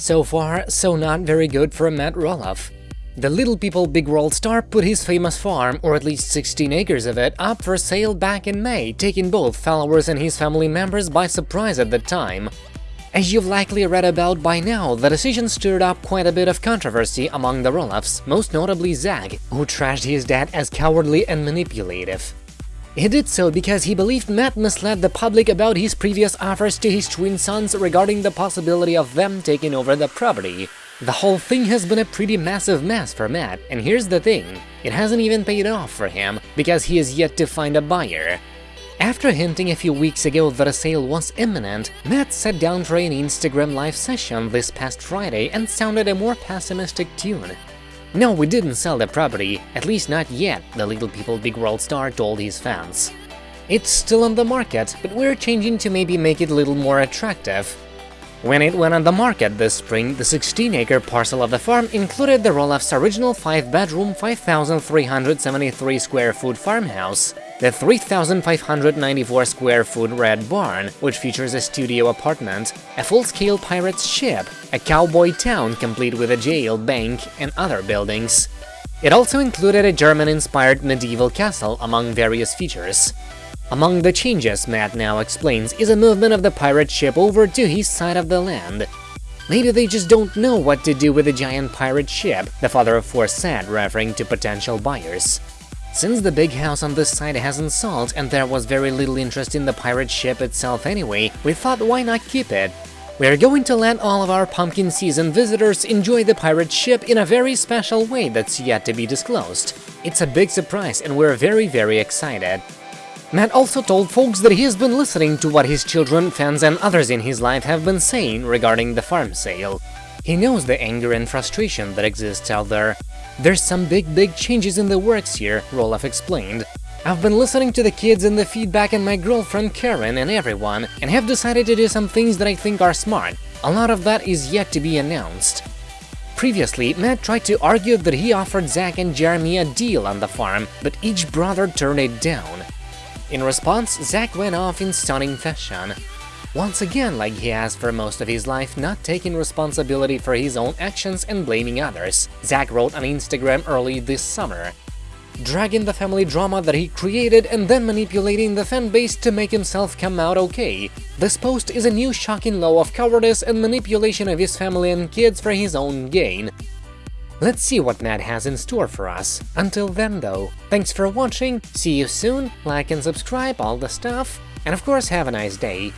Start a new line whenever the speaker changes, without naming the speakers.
So far, so not very good for Matt Roloff. The Little People Big World star put his famous farm, or at least 16 acres of it, up for sale back in May, taking both followers and his family members by surprise at the time. As you've likely read about by now, the decision stirred up quite a bit of controversy among the Roloffs, most notably Zach, who trashed his dad as cowardly and manipulative. He did so because he believed Matt misled the public about his previous offers to his twin sons regarding the possibility of them taking over the property. The whole thing has been a pretty massive mess for Matt, and here's the thing, it hasn't even paid off for him, because he is yet to find a buyer. After hinting a few weeks ago that a sale was imminent, Matt sat down for an Instagram live session this past Friday and sounded a more pessimistic tune. No, we didn't sell the property, at least not yet, the Little People Big World star told his fans. It's still on the market, but we're changing to maybe make it a little more attractive. When it went on the market this spring, the 16-acre parcel of the farm included the Roloff's original 5-bedroom, 5,373 square foot farmhouse, the 3,594 square foot Red Barn, which features a studio apartment, a full-scale pirate's ship, a cowboy town complete with a jail, bank, and other buildings. It also included a German-inspired medieval castle, among various features. Among the changes, Matt now explains, is a movement of the pirate ship over to his side of the land. Maybe they just don't know what to do with a giant pirate ship, the father of four said, referring to potential buyers. Since the big house on this side hasn't sold and there was very little interest in the pirate ship itself anyway, we thought why not keep it? We're going to let all of our pumpkin season visitors enjoy the pirate ship in a very special way that's yet to be disclosed. It's a big surprise and we're very very excited. Matt also told folks that he has been listening to what his children, fans and others in his life have been saying regarding the farm sale. He knows the anger and frustration that exists out there, there's some big, big changes in the works here, Roloff explained. I've been listening to the kids and the feedback and my girlfriend Caryn and everyone, and have decided to do some things that I think are smart. A lot of that is yet to be announced. Previously, Matt tried to argue that he offered Zach and Jeremy a deal on the farm, but each brother turned it down. In response, Zach went off in stunning fashion. Once again, like he has for most of his life, not taking responsibility for his own actions and blaming others, Zach wrote on Instagram early this summer. Dragging the family drama that he created and then manipulating the fanbase to make himself come out okay. This post is a new shocking law of cowardice and manipulation of his family and kids for his own gain. Let's see what Matt has in store for us. Until then though, thanks for watching, see you soon, like and subscribe, all the stuff, and of course have a nice day.